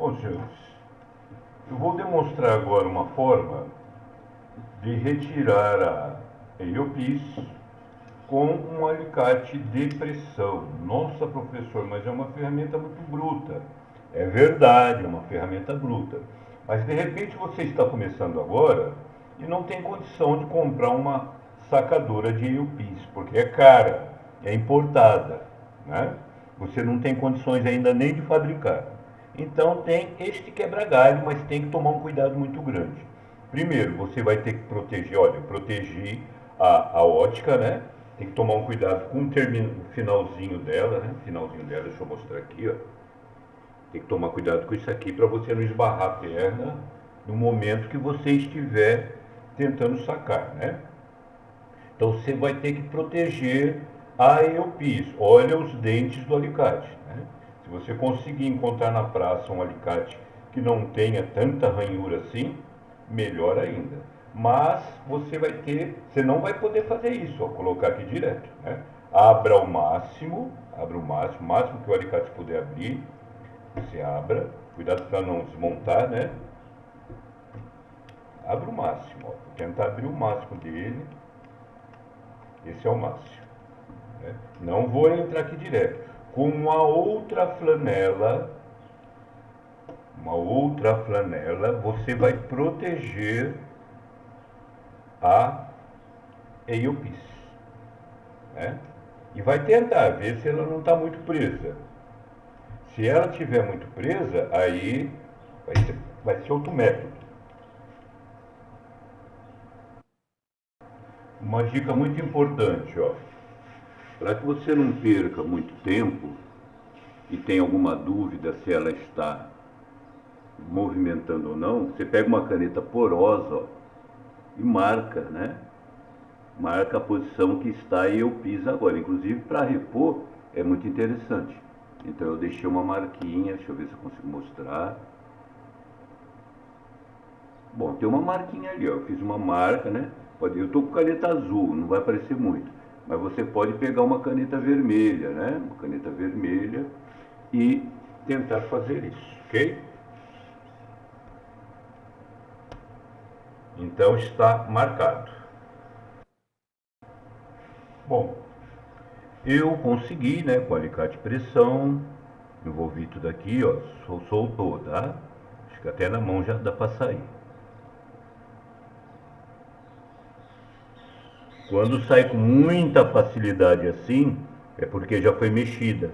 Bom, senhores, eu vou demonstrar agora uma forma de retirar a EIOPIS com um alicate de pressão. Nossa, professor, mas é uma ferramenta muito bruta. É verdade, é uma ferramenta bruta. Mas de repente você está começando agora e não tem condição de comprar uma sacadora de EIOPIS, porque é cara, é importada, né? Você não tem condições ainda nem de fabricar. Então tem este quebra-galho, mas tem que tomar um cuidado muito grande. Primeiro, você vai ter que proteger, olha, proteger a, a ótica, né? Tem que tomar um cuidado com o, termino, o finalzinho dela, né? Finalzinho dela, deixa eu mostrar aqui, ó. Tem que tomar cuidado com isso aqui para você não esbarrar a perna no momento que você estiver tentando sacar, né? Então você vai ter que proteger a eupis. Olha os dentes do alicate. Se você conseguir encontrar na praça um alicate que não tenha tanta ranhura assim, melhor ainda. Mas você vai ter, você não vai poder fazer isso, ó, colocar aqui direto. Né? Abra ao máximo, abra o máximo, o máximo que o alicate puder abrir, você abra, cuidado para não desmontar, né? Abra o máximo, ó, vou tentar abrir o máximo dele. Esse é o máximo. Né? Não vou entrar aqui direto. Com uma outra flanela, uma outra flanela, você vai proteger a EIOPIS. Né? E vai tentar ver se ela não está muito presa. Se ela estiver muito presa, aí vai ser, vai ser outro método. Uma dica muito importante, ó. Para que você não perca muito tempo e tenha alguma dúvida se ela está movimentando ou não, você pega uma caneta porosa ó, e marca, né? Marca a posição que está e eu piso agora. Inclusive para repor é muito interessante. Então eu deixei uma marquinha, deixa eu ver se eu consigo mostrar. Bom, tem uma marquinha ali, ó. Eu fiz uma marca, né? Eu estou com caneta azul, não vai aparecer muito. Mas você pode pegar uma caneta vermelha, né? Uma caneta vermelha e tentar fazer isso, ok? Então está marcado. Bom, eu consegui, né, com alicate pressão, envolvi tudo aqui, ó, soltou, tá? Acho que até na mão já dá para sair. Quando sai com muita facilidade assim, é porque já foi mexida.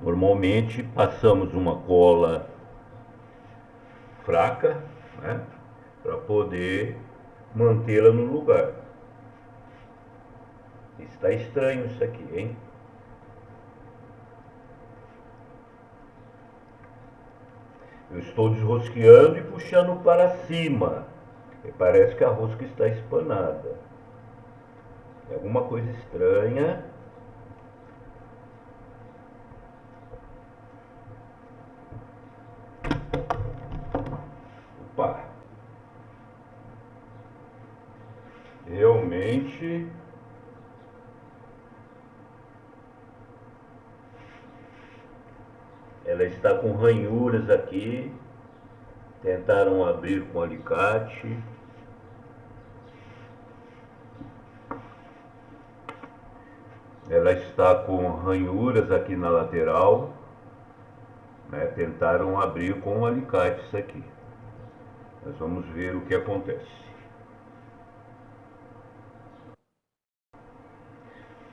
Normalmente passamos uma cola fraca, né, para poder mantê-la no lugar. Está estranho isso aqui, hein? Eu estou desrosqueando e puxando para cima. E parece que a rosca está espanada. É alguma coisa estranha. Opa! Realmente ela está com ranhuras aqui Tentaram abrir com alicate. Ela está com ranhuras aqui na lateral. Né? Tentaram abrir com alicate isso aqui. Nós vamos ver o que acontece.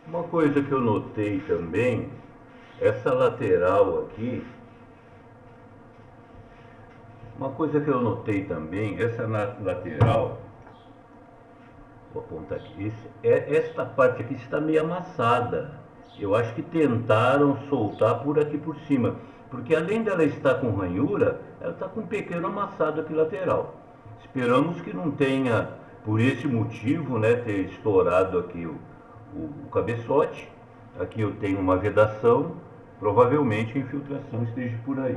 Uma coisa que eu notei também, essa lateral aqui, uma coisa que eu notei também, essa lateral, vou apontar aqui, esse, é, esta parte aqui está meio amassada. Eu acho que tentaram soltar por aqui por cima, porque além dela estar com ranhura, ela está com um pequeno amassado aqui lateral. Esperamos que não tenha, por esse motivo, né, ter estourado aqui o, o, o cabeçote. Aqui eu tenho uma vedação, provavelmente a infiltração esteja por aí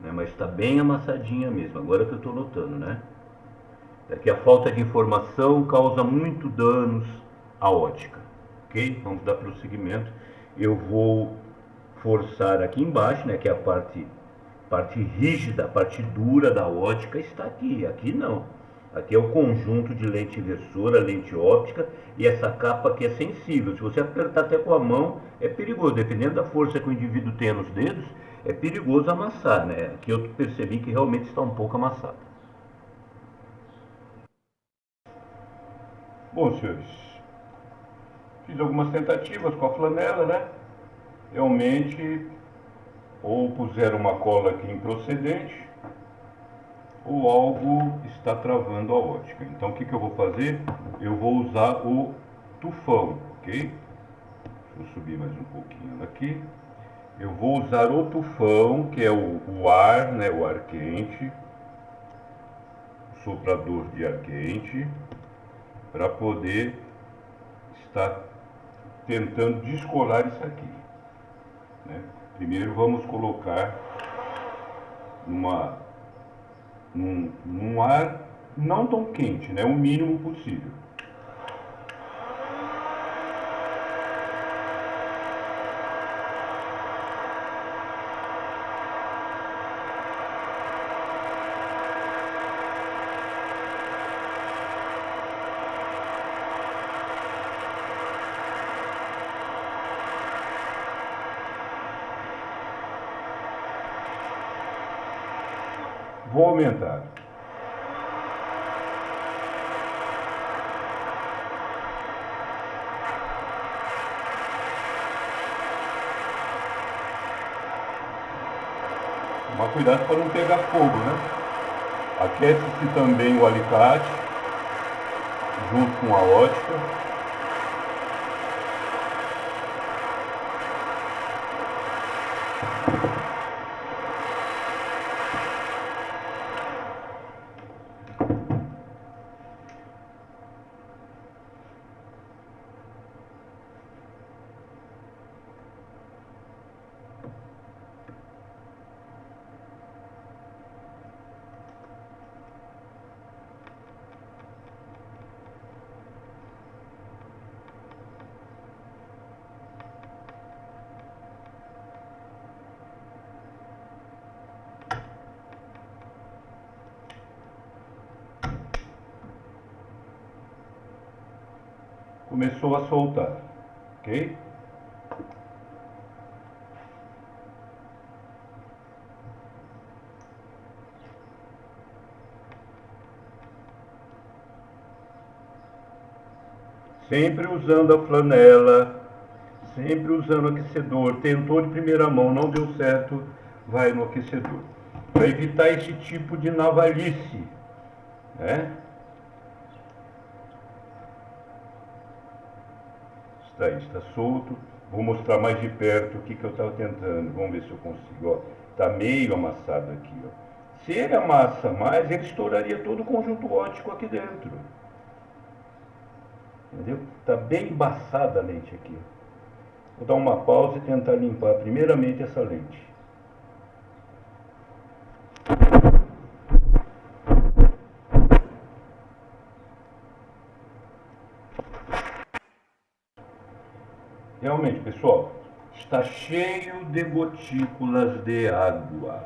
né? mas está bem amassadinha mesmo, agora que eu estou notando, né? É que a falta de informação causa muito danos à ótica, ok? Vamos dar prosseguimento. Eu vou forçar aqui embaixo, né, que é a parte parte rígida, a parte dura da ótica está aqui. Aqui não. Aqui é o conjunto de lente inversora, lente óptica e essa capa aqui é sensível. Se você apertar até com a mão, é perigoso. Dependendo da força que o indivíduo tem nos dedos, é perigoso amassar, né? Aqui eu percebi que realmente está um pouco amassado. Bom, senhores, fiz algumas tentativas com a flanela, né? Realmente, ou puseram uma cola aqui improcedente, ou algo está travando a ótica. Então, o que, que eu vou fazer? Eu vou usar o tufão, ok? Deixa eu subir mais um pouquinho aqui. Eu vou usar o tufão, que é o, o ar, né, o ar quente, soprador de ar quente, para poder estar tentando descolar isso aqui. Né? Primeiro vamos colocar numa, num, num ar não tão quente, né? o mínimo possível. Vou aumentar. Tomar cuidado para não pegar fogo, né? Aquece-se também o alicate junto com a ótica. Começou a soltar, ok? Sempre usando a flanela, sempre usando o aquecedor. Tentou de primeira mão, não deu certo, vai no aquecedor. Para evitar esse tipo de navalice, né? Está aí, está solto. Vou mostrar mais de perto o que, que eu estava tentando. Vamos ver se eu consigo. Está meio amassado aqui. Ó. Se ele amassa mais, ele estouraria todo o conjunto óptico aqui dentro. Entendeu? Está bem embaçada a lente aqui. Vou dar uma pausa e tentar limpar primeiramente essa lente. Realmente, pessoal, está cheio de gotículas de água.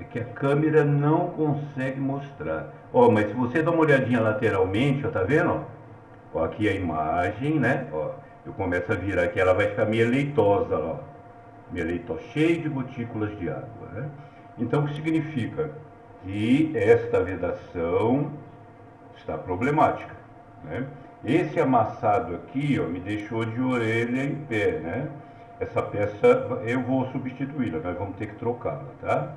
É que a câmera não consegue mostrar. Ó, mas se você dá uma olhadinha lateralmente, ó, tá vendo? Ó, aqui a imagem, né? Ó, eu começo a virar aqui, ela vai ficar meio leitosa, ó. Meio leitosa, cheio de gotículas de água, né? Então, o que significa? Que esta vedação está problemática, né? Esse amassado aqui, ó, me deixou de orelha em pé, né? Essa peça eu vou substituí-la, nós vamos ter que trocá-la, tá?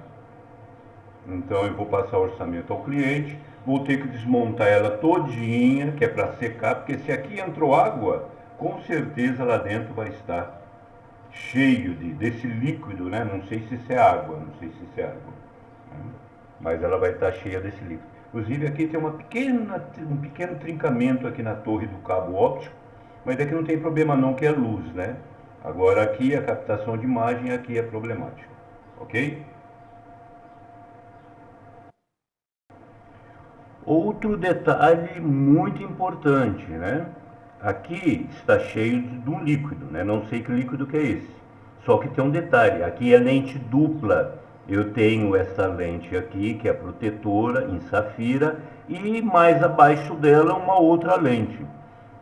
Então eu vou passar o orçamento ao cliente, vou ter que desmontar ela todinha, que é para secar, porque se aqui entrou água, com certeza lá dentro vai estar cheio de, desse líquido, né? Não sei se isso é água, não sei se isso é água, né? mas ela vai estar cheia desse líquido. Inclusive aqui tem uma pequena, um pequeno trincamento aqui na torre do cabo óptico, mas aqui não tem problema não, que é luz, né? Agora aqui a captação de imagem aqui é problemática, ok? Outro detalhe muito importante, né? Aqui está cheio de um líquido, né? Não sei que líquido que é esse. Só que tem um detalhe, aqui é lente dupla. Eu tenho essa lente aqui, que é protetora, em safira, e mais abaixo dela uma outra lente.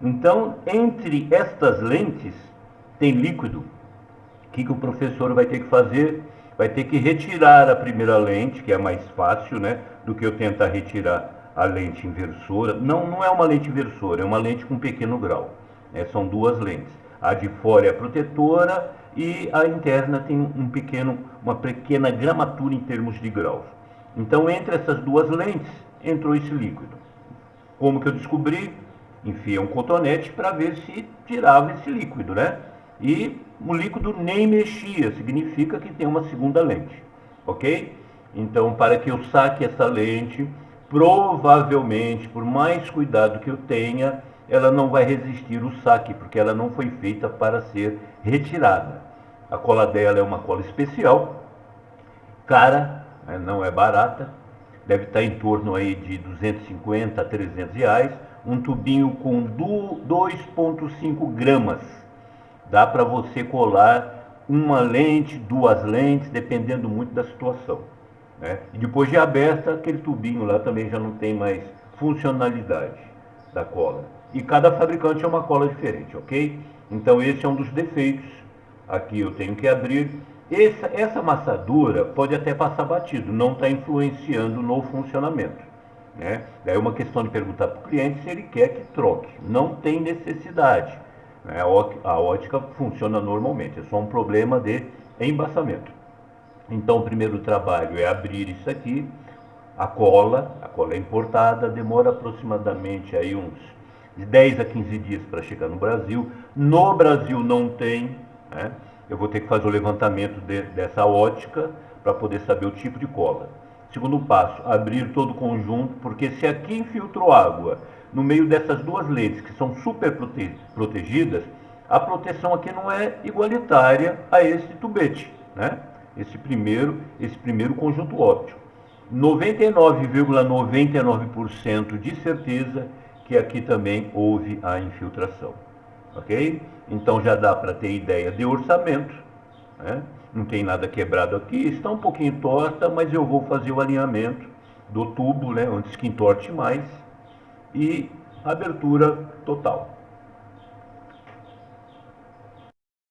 Então, entre estas lentes, tem líquido. O que, que o professor vai ter que fazer? Vai ter que retirar a primeira lente, que é mais fácil, né? Do que eu tentar retirar a lente inversora. Não, não é uma lente inversora, é uma lente com pequeno grau. Né? São duas lentes. A de fora é protetora e a interna tem um pequeno, uma pequena gramatura em termos de graus. Então, entre essas duas lentes, entrou esse líquido. Como que eu descobri? Enfia um cotonete para ver se tirava esse líquido, né? E o líquido nem mexia, significa que tem uma segunda lente, ok? Então, para que eu saque essa lente, provavelmente, por mais cuidado que eu tenha, ela não vai resistir o saque, porque ela não foi feita para ser retirada. A cola dela é uma cola especial, cara, né, não é barata, deve estar em torno aí de 250 a 300 reais, um tubinho com 2,5 gramas. Dá para você colar uma lente, duas lentes, dependendo muito da situação. Né? E depois de aberta, aquele tubinho lá também já não tem mais funcionalidade da cola. E cada fabricante é uma cola diferente, ok? Então esse é um dos defeitos. Aqui eu tenho que abrir. Essa, essa amassadura pode até passar batido, não está influenciando no funcionamento. Né? Daí é uma questão de perguntar para o cliente se ele quer que troque. Não tem necessidade. Né? A ótica funciona normalmente, é só um problema de embaçamento. Então, o primeiro trabalho é abrir isso aqui, a cola, a cola é importada, demora aproximadamente aí uns de 10 a 15 dias para chegar no Brasil. No Brasil não tem, né? eu vou ter que fazer o levantamento de, dessa ótica para poder saber o tipo de cola. Segundo passo, abrir todo o conjunto, porque se aqui infiltrou água no meio dessas duas lentes que são super prote protegidas, a proteção aqui não é igualitária a esse tubete, né? Esse primeiro, esse primeiro conjunto óptico. 99,99% ,99 de certeza que aqui também houve a infiltração, ok? Então já dá para ter ideia de orçamento, né? não tem nada quebrado aqui, está um pouquinho torta, mas eu vou fazer o alinhamento do tubo, né, antes que entorte mais, e abertura total.